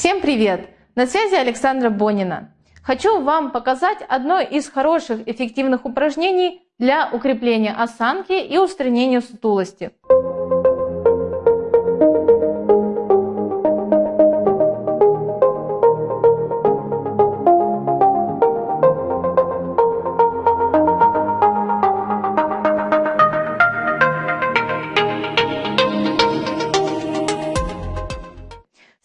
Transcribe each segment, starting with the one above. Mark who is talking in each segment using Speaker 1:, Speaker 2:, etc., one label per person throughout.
Speaker 1: Всем привет! На связи Александра Бонина. Хочу вам показать одно из хороших эффективных упражнений для укрепления осанки и устранения сутулости.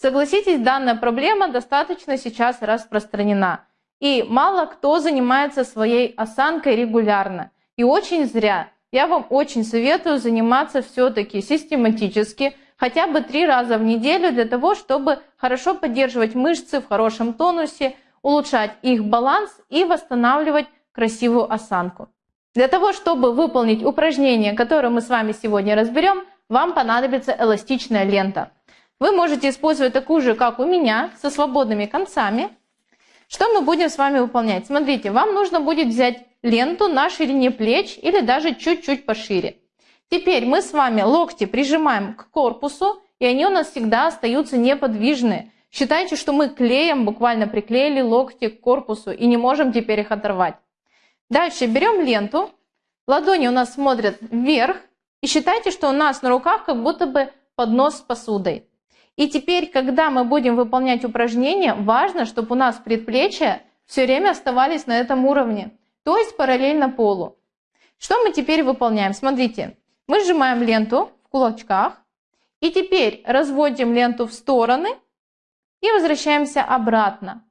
Speaker 1: Согласитесь, данная проблема достаточно сейчас распространена. И мало кто занимается своей осанкой регулярно. И очень зря. Я вам очень советую заниматься все-таки систематически, хотя бы три раза в неделю для того, чтобы хорошо поддерживать мышцы в хорошем тонусе, улучшать их баланс и восстанавливать красивую осанку. Для того, чтобы выполнить упражнение, которое мы с вами сегодня разберем, вам понадобится эластичная лента. Вы можете использовать такую же, как у меня, со свободными концами. Что мы будем с вами выполнять? Смотрите, вам нужно будет взять ленту на ширине плеч или даже чуть-чуть пошире. Теперь мы с вами локти прижимаем к корпусу, и они у нас всегда остаются неподвижные. Считайте, что мы клеем, буквально приклеили локти к корпусу и не можем теперь их оторвать. Дальше берем ленту, ладони у нас смотрят вверх, и считайте, что у нас на руках как будто бы поднос с посудой. И теперь, когда мы будем выполнять упражнения, важно, чтобы у нас предплечья все время оставались на этом уровне, то есть параллельно полу. Что мы теперь выполняем? Смотрите, мы сжимаем ленту в кулачках, и теперь разводим ленту в стороны и возвращаемся обратно.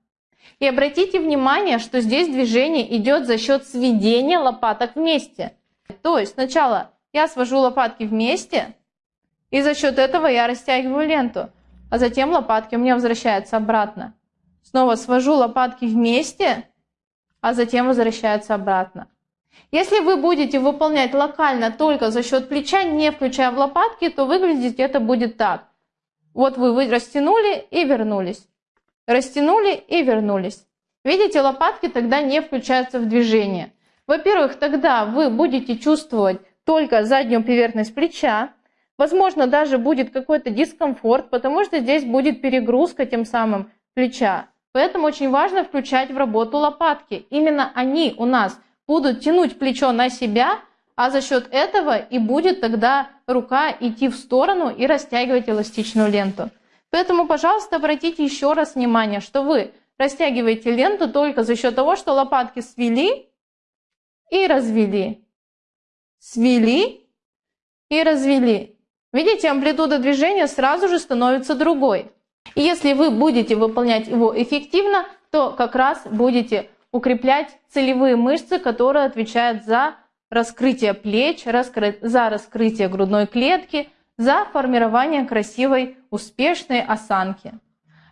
Speaker 1: И обратите внимание, что здесь движение идет за счет сведения лопаток вместе. То есть сначала я свожу лопатки вместе, и за счет этого я растягиваю ленту, а затем лопатки у меня возвращаются обратно. Снова свожу лопатки вместе, а затем возвращаются обратно. Если вы будете выполнять локально только за счет плеча, не включая в лопатки, то выглядеть это будет так. Вот вы растянули и вернулись. Растянули и вернулись. Видите, лопатки тогда не включаются в движение. Во-первых, тогда вы будете чувствовать только заднюю поверхность плеча, Возможно, даже будет какой-то дискомфорт, потому что здесь будет перегрузка тем самым плеча. Поэтому очень важно включать в работу лопатки. Именно они у нас будут тянуть плечо на себя, а за счет этого и будет тогда рука идти в сторону и растягивать эластичную ленту. Поэтому, пожалуйста, обратите еще раз внимание, что вы растягиваете ленту только за счет того, что лопатки свели и развели. Свели и развели. Видите, амплитуда движения сразу же становится другой. И если вы будете выполнять его эффективно, то как раз будете укреплять целевые мышцы, которые отвечают за раскрытие плеч, за раскрытие грудной клетки, за формирование красивой, успешной осанки.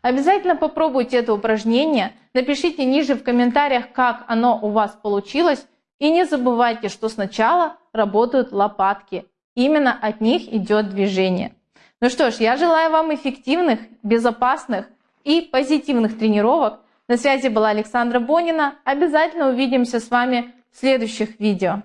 Speaker 1: Обязательно попробуйте это упражнение, напишите ниже в комментариях, как оно у вас получилось, и не забывайте, что сначала работают лопатки, Именно от них идет движение. Ну что ж, я желаю вам эффективных, безопасных и позитивных тренировок. На связи была Александра Бонина. Обязательно увидимся с вами в следующих видео.